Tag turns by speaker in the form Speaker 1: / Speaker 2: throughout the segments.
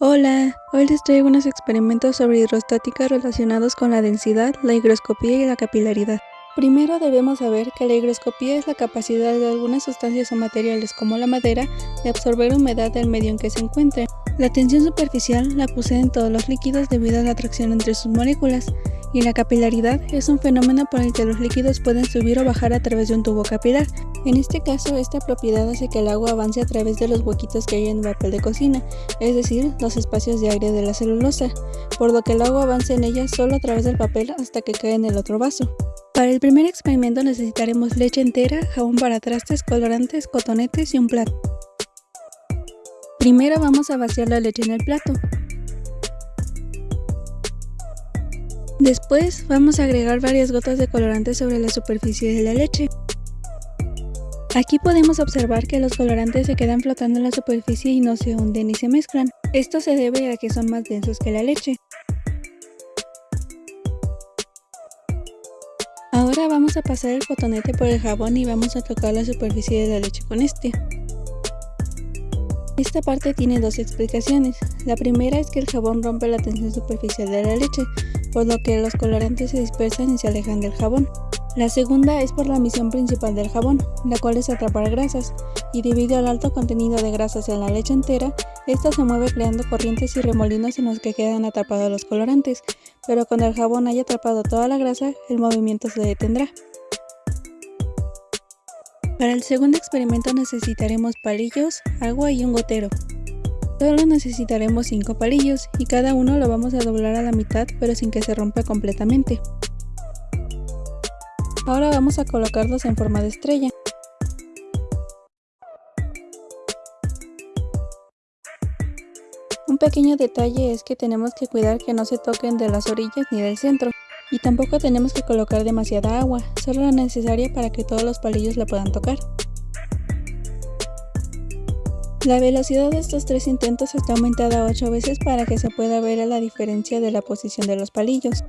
Speaker 1: Hola, hoy les traigo unos experimentos sobre hidrostática relacionados con la densidad, la higroscopía y la capilaridad. Primero debemos saber que la higroscopía es la capacidad de algunas sustancias o materiales como la madera de absorber humedad del medio en que se encuentren. La tensión superficial la poseen todos los líquidos debido a la atracción entre sus moléculas, y la capilaridad es un fenómeno por el que los líquidos pueden subir o bajar a través de un tubo capilar. En este caso, esta propiedad hace que el agua avance a través de los huequitos que hay en el papel de cocina, es decir, los espacios de aire de la celulosa, por lo que el agua avance en ella solo a través del papel hasta que cae en el otro vaso. Para el primer experimento necesitaremos leche entera, jabón para trastes, colorantes, cotonetes y un plato. Primero vamos a vaciar la leche en el plato. Después vamos a agregar varias gotas de colorante sobre la superficie de la leche. Aquí podemos observar que los colorantes se quedan flotando en la superficie y no se hunden ni se mezclan. Esto se debe a que son más densos que la leche. Ahora vamos a pasar el cotonete por el jabón y vamos a tocar la superficie de la leche con este. Esta parte tiene dos explicaciones. La primera es que el jabón rompe la tensión superficial de la leche, por lo que los colorantes se dispersan y se alejan del jabón. La segunda es por la misión principal del jabón, la cual es atrapar grasas, y debido al alto contenido de grasas en la leche entera, esta se mueve creando corrientes y remolinos en los que quedan atrapados los colorantes, pero cuando el jabón haya atrapado toda la grasa, el movimiento se detendrá. Para el segundo experimento necesitaremos palillos, agua y un gotero. Solo necesitaremos 5 palillos y cada uno lo vamos a doblar a la mitad pero sin que se rompa completamente. Ahora vamos a colocarlos en forma de estrella. Un pequeño detalle es que tenemos que cuidar que no se toquen de las orillas ni del centro. Y tampoco tenemos que colocar demasiada agua, solo la necesaria para que todos los palillos la puedan tocar. La velocidad de estos tres intentos está aumentada 8 veces para que se pueda ver la diferencia de la posición de los palillos.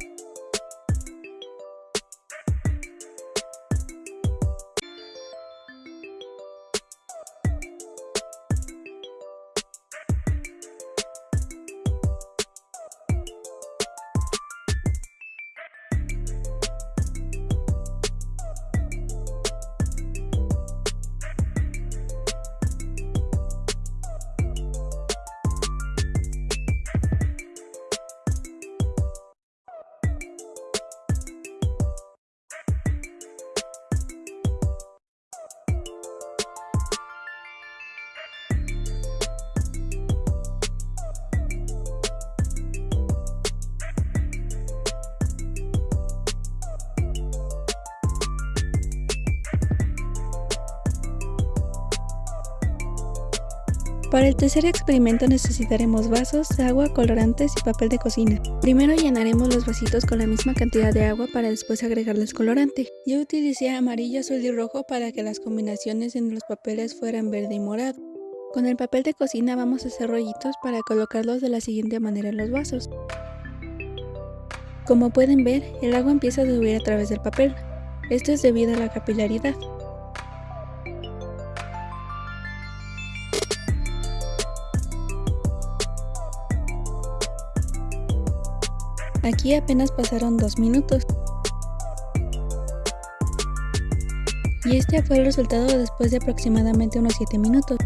Speaker 1: Para el tercer experimento necesitaremos vasos, agua, colorantes y papel de cocina. Primero llenaremos los vasitos con la misma cantidad de agua para después agregarles colorante. Yo utilicé amarillo, azul y rojo para que las combinaciones en los papeles fueran verde y morado. Con el papel de cocina vamos a hacer rollitos para colocarlos de la siguiente manera en los vasos. Como pueden ver, el agua empieza a subir a través del papel. Esto es debido a la capilaridad. Aquí apenas pasaron dos minutos. Y este fue el resultado después de aproximadamente unos 7 minutos.